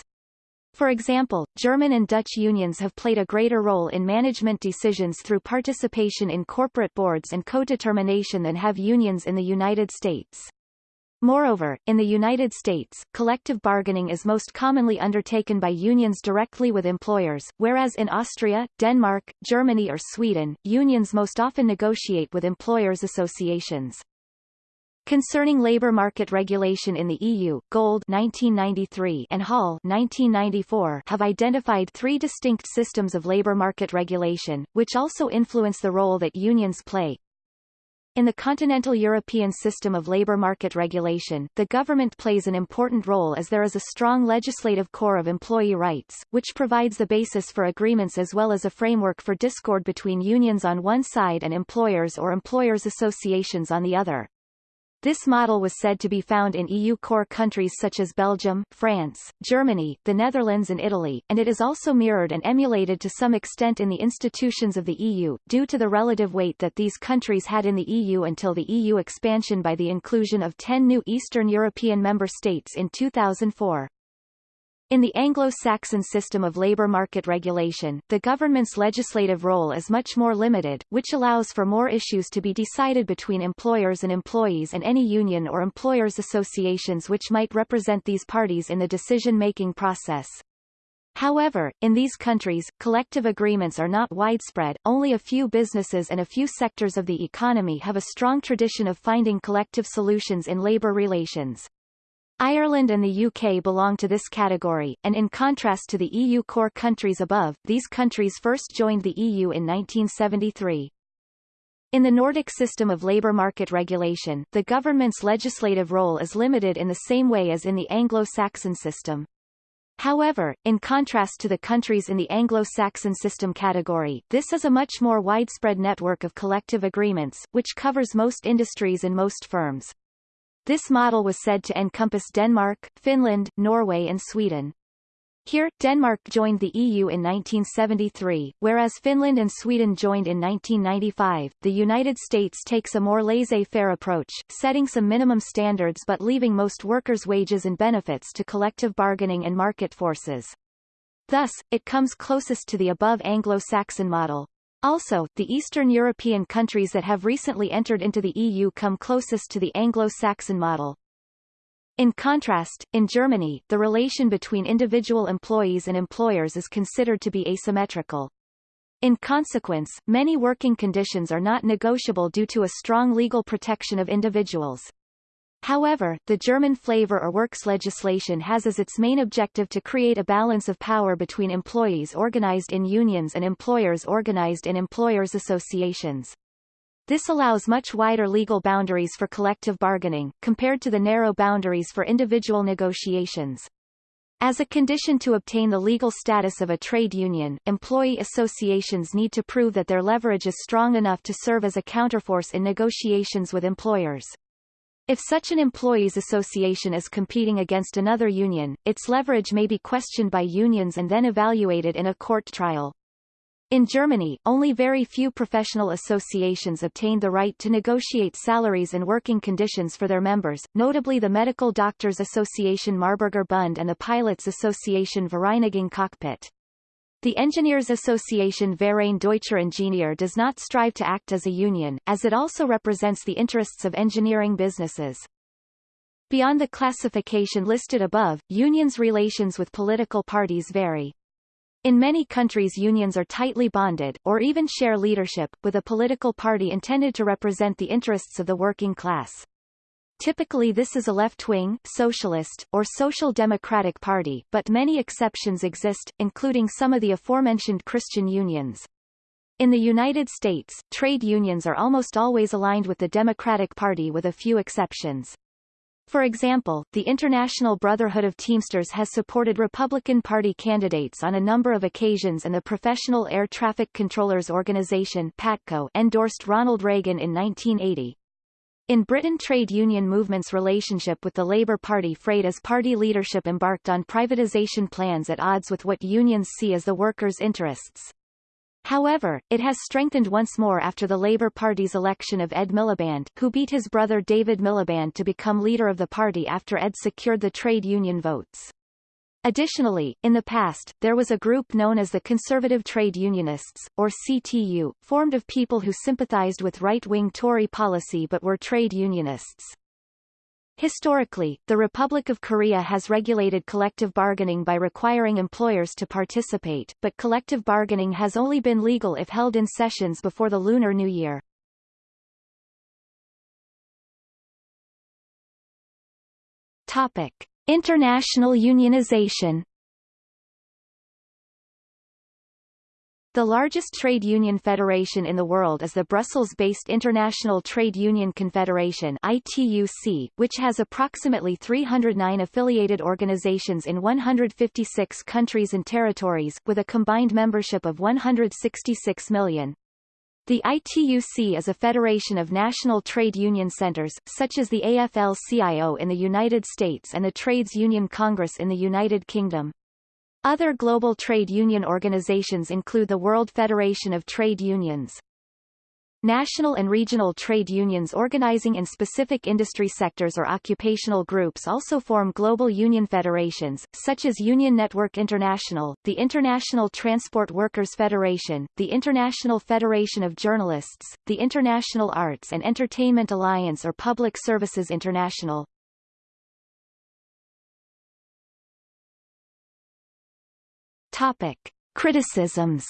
For example, German and Dutch unions have played a greater role in management decisions through participation in corporate boards and co-determination than have unions in the United States. Moreover, in the United States, collective bargaining is most commonly undertaken by unions directly with employers, whereas in Austria, Denmark, Germany or Sweden, unions most often negotiate with employers' associations. Concerning labor market regulation in the EU, Gold 1993 and Hall 1994 have identified three distinct systems of labor market regulation, which also influence the role that unions play. In the continental European system of labor market regulation, the government plays an important role as there is a strong legislative core of employee rights, which provides the basis for agreements as well as a framework for discord between unions on one side and employers or employers' associations on the other. This model was said to be found in EU core countries such as Belgium, France, Germany, the Netherlands and Italy, and it is also mirrored and emulated to some extent in the institutions of the EU, due to the relative weight that these countries had in the EU until the EU expansion by the inclusion of 10 new Eastern European member states in 2004. In the Anglo-Saxon system of labor market regulation, the government's legislative role is much more limited, which allows for more issues to be decided between employers and employees and any union or employers associations which might represent these parties in the decision-making process. However, in these countries, collective agreements are not widespread, only a few businesses and a few sectors of the economy have a strong tradition of finding collective solutions in labor relations. Ireland and the UK belong to this category, and in contrast to the EU core countries above, these countries first joined the EU in 1973. In the Nordic system of labour market regulation, the government's legislative role is limited in the same way as in the Anglo-Saxon system. However, in contrast to the countries in the Anglo-Saxon system category, this is a much more widespread network of collective agreements, which covers most industries and most firms. This model was said to encompass Denmark, Finland, Norway and Sweden. Here, Denmark joined the EU in 1973, whereas Finland and Sweden joined in 1995. The United States takes a more laissez-faire approach, setting some minimum standards but leaving most workers' wages and benefits to collective bargaining and market forces. Thus, it comes closest to the above Anglo-Saxon model. Also, the Eastern European countries that have recently entered into the EU come closest to the Anglo-Saxon model. In contrast, in Germany, the relation between individual employees and employers is considered to be asymmetrical. In consequence, many working conditions are not negotiable due to a strong legal protection of individuals. However, the German flavor or works legislation has as its main objective to create a balance of power between employees organized in unions and employers organized in employers' associations. This allows much wider legal boundaries for collective bargaining, compared to the narrow boundaries for individual negotiations. As a condition to obtain the legal status of a trade union, employee associations need to prove that their leverage is strong enough to serve as a counterforce in negotiations with employers. If such an employees association is competing against another union, its leverage may be questioned by unions and then evaluated in a court trial. In Germany, only very few professional associations obtained the right to negotiate salaries and working conditions for their members, notably the Medical Doctors Association Marburger Bund and the Pilots Association Vereinigung Cockpit. The Engineers Association Verein Deutscher Ingenieur does not strive to act as a union, as it also represents the interests of engineering businesses. Beyond the classification listed above, unions' relations with political parties vary. In many countries unions are tightly bonded, or even share leadership, with a political party intended to represent the interests of the working class. Typically this is a left-wing, socialist, or social democratic party, but many exceptions exist, including some of the aforementioned Christian unions. In the United States, trade unions are almost always aligned with the Democratic Party with a few exceptions. For example, the International Brotherhood of Teamsters has supported Republican Party candidates on a number of occasions and the Professional Air Traffic Controllers Organization PATCO endorsed Ronald Reagan in 1980. In Britain trade union movement's relationship with the Labour Party frayed as party leadership embarked on privatisation plans at odds with what unions see as the workers' interests. However, it has strengthened once more after the Labour Party's election of Ed Miliband, who beat his brother David Miliband to become leader of the party after Ed secured the trade union votes. Additionally, in the past, there was a group known as the Conservative Trade Unionists, or CTU, formed of people who sympathized with right-wing Tory policy but were trade unionists. Historically, the Republic of Korea has regulated collective bargaining by requiring employers to participate, but collective bargaining has only been legal if held in sessions before the Lunar New Year. Topic. International unionization The largest trade union federation in the world is the Brussels-based International Trade Union Confederation ITUC, which has approximately 309 affiliated organizations in 156 countries and territories, with a combined membership of 166 million. The ITUC is a federation of national trade union centers, such as the AFL-CIO in the United States and the Trades Union Congress in the United Kingdom. Other global trade union organizations include the World Federation of Trade Unions. National and regional trade unions organizing in specific industry sectors or occupational groups also form global union federations, such as Union Network International, the International Transport Workers Federation, the International Federation of Journalists, the International Arts and Entertainment Alliance or Public Services International. Topic. Criticisms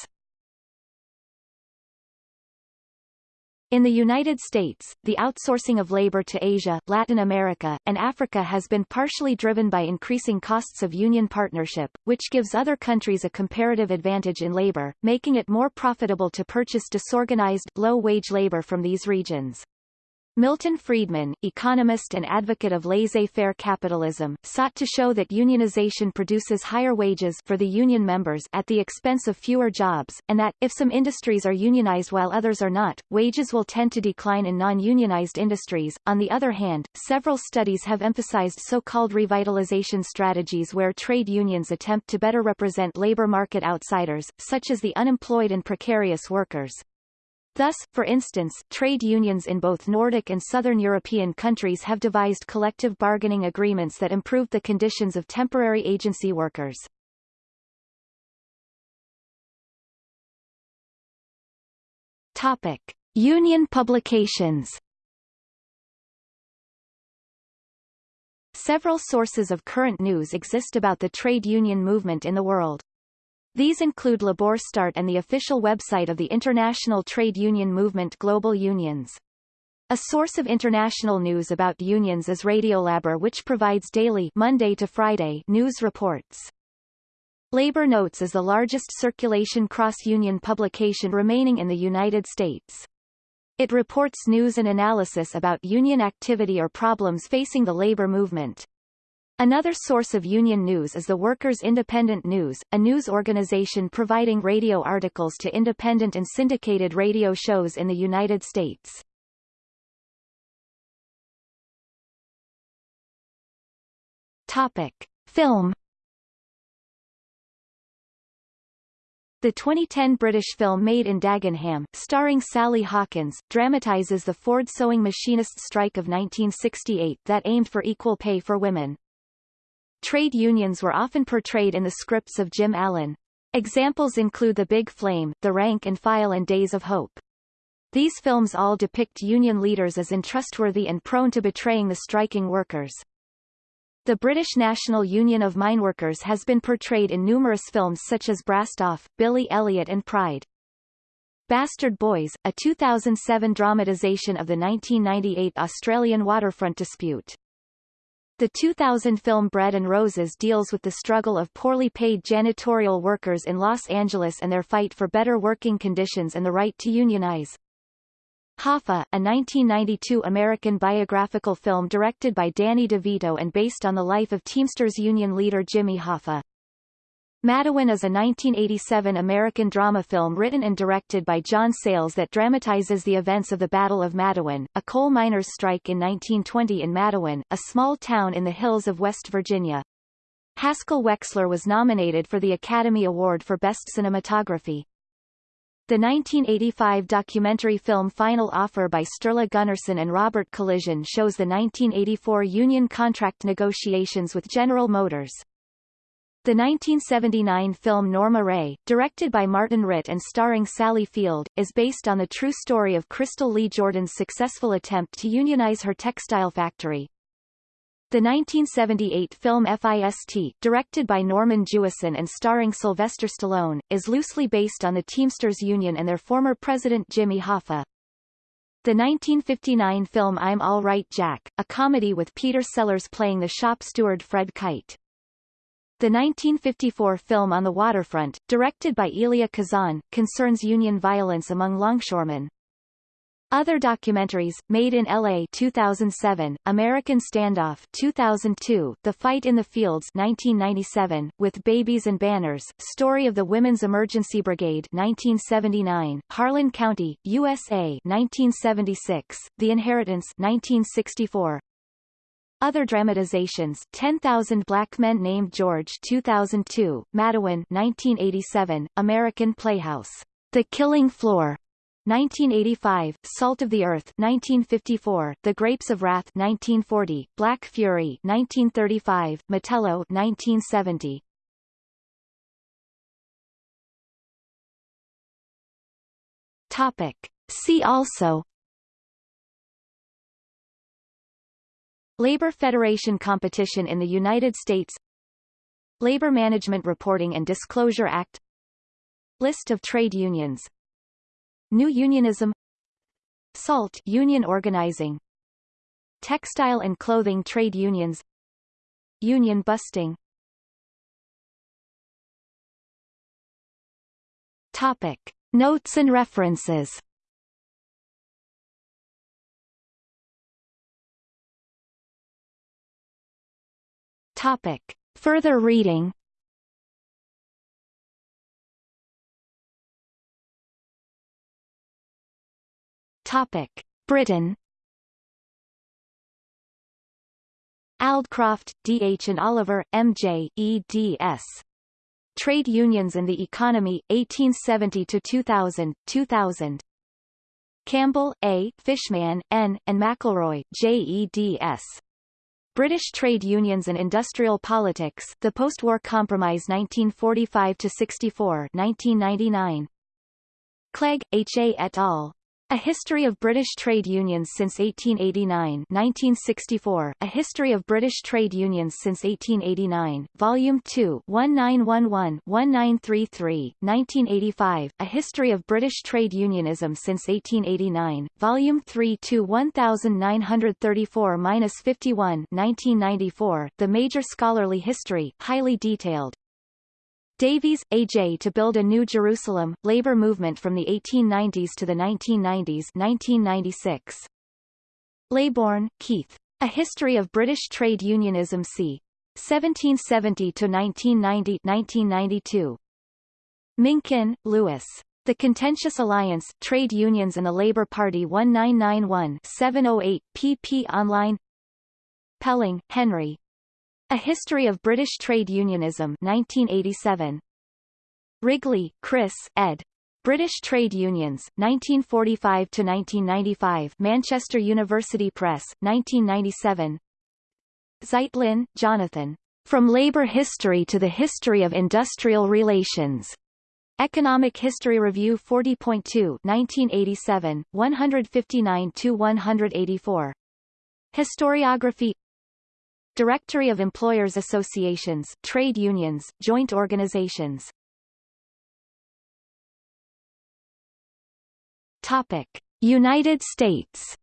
In the United States, the outsourcing of labor to Asia, Latin America, and Africa has been partially driven by increasing costs of union partnership, which gives other countries a comparative advantage in labor, making it more profitable to purchase disorganized, low-wage labor from these regions. Milton Friedman, economist and advocate of laissez-faire capitalism, sought to show that unionization produces higher wages for the union members at the expense of fewer jobs, and that, if some industries are unionized while others are not, wages will tend to decline in non-unionized industries. On the other hand, several studies have emphasized so-called revitalization strategies where trade unions attempt to better represent labor market outsiders, such as the unemployed and precarious workers. Thus, for instance, trade unions in both Nordic and Southern European countries have devised collective bargaining agreements that improved the conditions of temporary agency workers. Topic. Union publications Several sources of current news exist about the trade union movement in the world. These include Labor Start and the official website of the International Trade Union Movement Global Unions. A source of international news about unions is Radiolabor which provides daily Monday to Friday news reports. Labor Notes is the largest circulation cross-union publication remaining in the United States. It reports news and analysis about union activity or problems facing the labor movement. Another source of union news is the Workers' Independent News, a news organization providing radio articles to independent and syndicated radio shows in the United States. Topic. Film The 2010 British film Made in Dagenham, starring Sally Hawkins, dramatizes the Ford sewing machinists' strike of 1968 that aimed for equal pay for women. Trade unions were often portrayed in the scripts of Jim Allen. Examples include The Big Flame, The Rank and File and Days of Hope. These films all depict union leaders as untrustworthy and prone to betraying the striking workers. The British National Union of Mineworkers has been portrayed in numerous films such as Brassed Off, Billy Elliot and Pride. Bastard Boys, a 2007 dramatisation of the 1998 Australian waterfront dispute. The 2000 film Bread and Roses deals with the struggle of poorly paid janitorial workers in Los Angeles and their fight for better working conditions and the right to unionize. Hoffa, a 1992 American biographical film directed by Danny DeVito and based on the life of Teamsters union leader Jimmy Hoffa. Matewan is a 1987 American drama film written and directed by John Sayles that dramatizes the events of the Battle of Matewan, a coal miners' strike in 1920 in Matewan, a small town in the hills of West Virginia. Haskell Wexler was nominated for the Academy Award for Best Cinematography. The 1985 documentary film Final Offer by Sturla Gunnarsson and Robert Collison shows the 1984 union contract negotiations with General Motors. The 1979 film Norma Rae, directed by Martin Ritt and starring Sally Field, is based on the true story of Crystal Lee Jordan's successful attempt to unionize her textile factory. The 1978 film FIST, directed by Norman Jewison and starring Sylvester Stallone, is loosely based on the Teamsters Union and their former president Jimmy Hoffa. The 1959 film I'm All Right Jack, a comedy with Peter Sellers playing the shop steward Fred Kite. The 1954 film On the Waterfront, directed by Elia Kazan, concerns union violence among longshoremen. Other documentaries, Made in L.A. 2007, American Standoff 2002, The Fight in the Fields 1997, With Babies and Banners, Story of the Women's Emergency Brigade 1979, Harlan County, USA 1976, The Inheritance 1964, other dramatizations 10,000 Black Men Named George 2002, Matewan 1987, American Playhouse, The Killing Floor 1985, Salt of the Earth 1954, The Grapes of Wrath 1940, Black Fury 1935, Metello 1970. Topic. See also Labor Federation competition in the United States Labor Management Reporting and Disclosure Act List of trade unions New unionism SALT union organizing Textile and clothing trade unions Union busting Topic. Notes and references Topic. Further reading Topic. Britain Aldcroft, D. H. and Oliver, M. J., eds. Trade Unions and the Economy, 1870-2000, 2000. Campbell, A., Fishman, N., and McIlroy, J. eds. British Trade Unions and Industrial Politics The Post-War Compromise 1945-64 1999. Clegg, H. A. et al. A History of British Trade Unions since 1889 1964, A History of British Trade Unions since 1889, Volume 2 1911-1933, 1985, A History of British Trade Unionism since 1889, Volume 3 to 1934-51 1994, The Major Scholarly History, highly detailed, Davies, A.J. To Build a New Jerusalem, Labor Movement from the 1890s to the 1990s 1996. Laybourne, Keith. A History of British Trade Unionism c. 1770 to 1990 1992. Minkin, Lewis. The Contentious Alliance, Trade Unions and the Labour Party 1991-708, pp. Online Pelling, Henry, a History of British Trade Unionism 1987. Wrigley, Chris, ed. British Trade Unions, 1945-1995 Manchester University Press, 1997 Zeitlin, Jonathan. From Labour History to the History of Industrial Relations. Economic History Review 40.2 1987, 159-184. Historiography Directory of Employers Associations, Trade Unions, Joint Organizations Topic. United States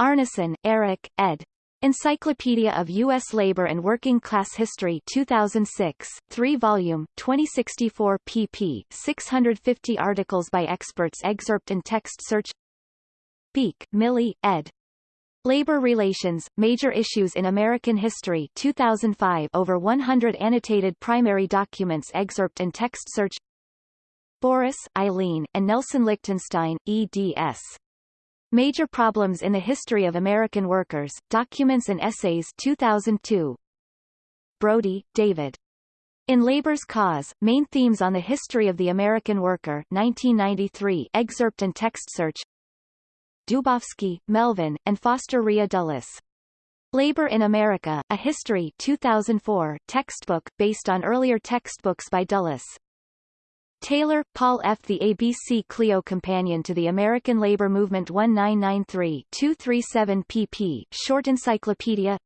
Arnesen, Eric, ed. Encyclopedia of U.S. Labor and Working Class History 2006, 3-volume, 2064 pp. 650 articles by experts excerpt and text search Beik, Millie, ed. Labor Relations, Major Issues in American History 2005 over 100 annotated primary documents excerpt and text search Boris, Eileen, and Nelson Lichtenstein, eds. Major Problems in the History of American Workers, Documents and Essays 2002 Brody, David. In Labor's Cause, Main Themes on the History of the American Worker 1993 excerpt and text search Dubofsky, Melvin, and Foster Rhea Dulles. Labor in America, A History 2004 textbook, based on earlier textbooks by Dulles. Taylor, Paul F. The ABC Clio Companion to the American Labor Movement 1993-237 pp. Short Encyclopedia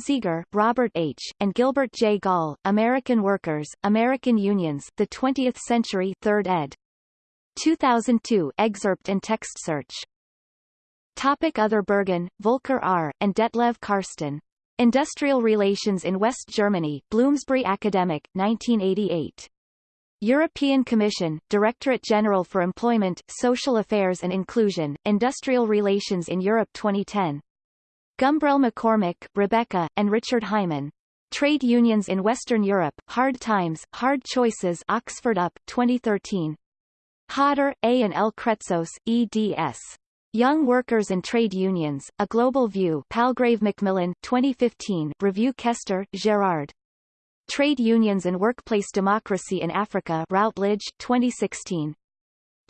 Zieger, Robert H., and Gilbert J. Gall, American Workers, American Unions, The Twentieth Century 3rd ed. 2002 excerpt and text search. Topic Other Berghahn, Volker R., and Detlev Karsten. Industrial Relations in West Germany, Bloomsbury Academic, 1988. European Commission, Directorate General for Employment, Social Affairs and Inclusion, Industrial Relations in Europe 2010. Gumbrell McCormick, Rebecca, and Richard Hyman. Trade Unions in Western Europe, Hard Times, Hard Choices Oxford UP, 2013. Hodder, A. and L. Kretsos, eds. Young Workers and Trade Unions, A Global View Palgrave Macmillan, 2015 Review Kester, Gerard. Trade Unions and Workplace Democracy in Africa Routledge, 2016.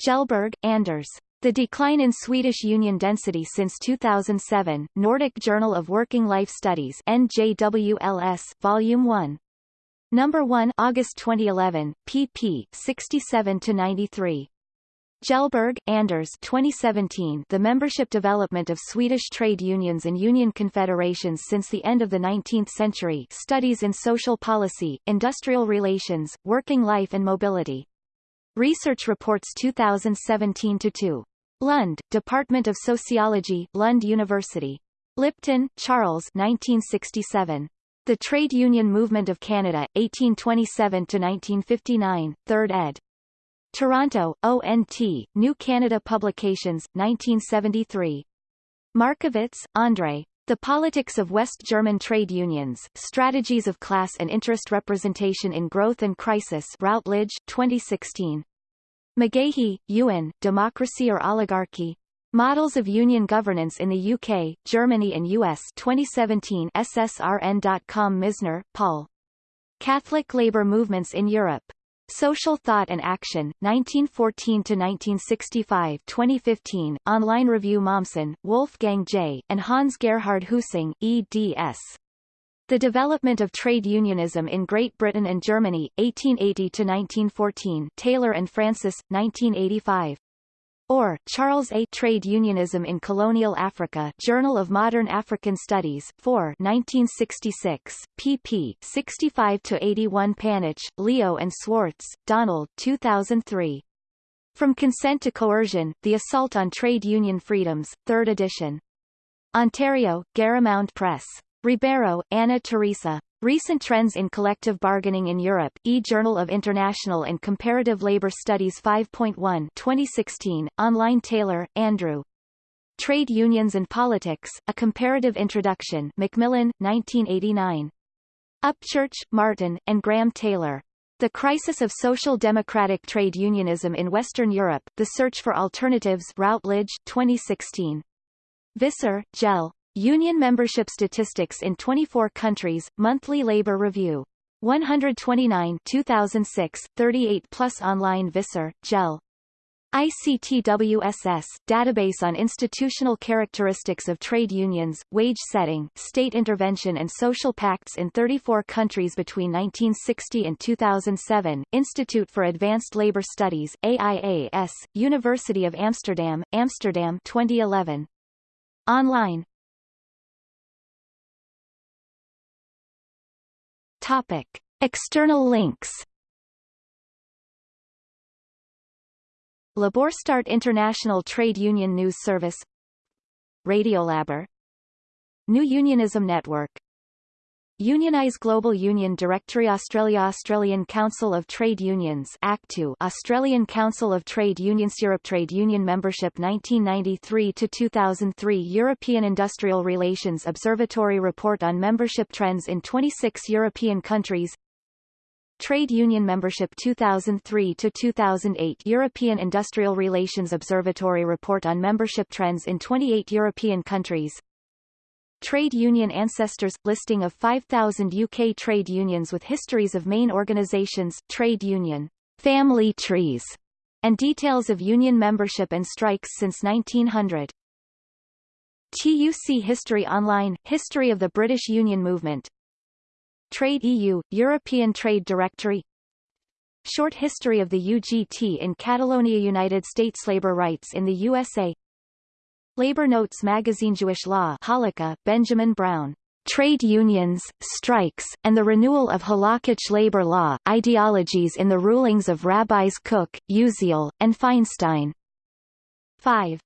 Kjellberg, Anders. The Decline in Swedish Union Density since 2007, Nordic Journal of Working Life Studies NJWLS, Volume 1. Number 1 August 2011, pp. 67 to 93. Kjellberg, Anders 2017 The Membership Development of Swedish Trade Unions and Union Confederations Since the End of the 19th Century Studies in Social Policy, Industrial Relations, Working Life and Mobility. Research Reports 2017-2. Lund, Department of Sociology, Lund University. Lipton, Charles 1967. The Trade Union Movement of Canada, 1827-1959, 3rd ed. Toronto, ONT, New Canada Publications, 1973. Markovits, Andre. The Politics of West German Trade Unions, Strategies of Class and Interest Representation in Growth and Crisis Routledge, 2016. McGaughey, Ewan, Democracy or Oligarchy? Models of Union Governance in the UK, Germany and US 2017 SSRN.com Misner, Paul. Catholic Labour Movements in Europe. Social Thought and Action, 1914 to 1965, 2015, online review Mommsen, Wolfgang J., and Hans Gerhard Husung, eds. The Development of Trade Unionism in Great Britain and Germany, 1880 to 1914. Taylor and Francis, 1985. Orr, Charles A. Trade Unionism in Colonial Africa Journal of Modern African Studies 4 1966, pp. 65-81 Panitch, Leo and Swartz, Donald 2003. From Consent to Coercion, The Assault on Trade Union Freedoms, 3rd edition. Ontario, Garamond Press. Ribeiro, Ana Teresa. Recent Trends in Collective Bargaining in Europe, e-Journal of International and Comparative Labor Studies 5.1 2016, online Taylor, Andrew. Trade Unions and Politics, A Comparative Introduction Macmillan, 1989. Upchurch, Martin, and Graham Taylor. The Crisis of Social Democratic Trade Unionism in Western Europe, The Search for Alternatives Routledge, 2016. Visser, Jelle. Union membership statistics in 24 countries, Monthly Labor Review. 129 2006, 38 plus online Visser, Jelle. ICTWSS Database on Institutional Characteristics of Trade Unions, Wage Setting, State Intervention and Social Pacts in 34 countries between 1960 and 2007, Institute for Advanced Labor Studies, AIAS, University of Amsterdam, Amsterdam 2011. Online Topic. External links. LabourStart International Trade Union News Service. Radiolabor. New Unionism Network Unionize Global Union Directory Australia Australian Council of Trade Unions Act 2 Australian Council of Trade Unions Europe Trade Union Membership 1993-2003 European Industrial Relations Observatory Report on Membership Trends in 26 European countries Trade Union Membership 2003-2008 European Industrial Relations Observatory Report on Membership Trends in 28 European countries Trade Union Ancestors – Listing of 5,000 UK trade unions with histories of main organisations, trade union, family trees, and details of union membership and strikes since 1900. TUC History Online – History of the British Union Movement. Trade EU – European Trade Directory. Short History of the UGT in Catalonia United States Labor rights in the USA Labor Notes Magazine Jewish Law Halakha, Benjamin Brown. Trade unions, strikes, and the renewal of halakhic labor law, ideologies in the rulings of Rabbis Kook, Uziel, and Feinstein. 5.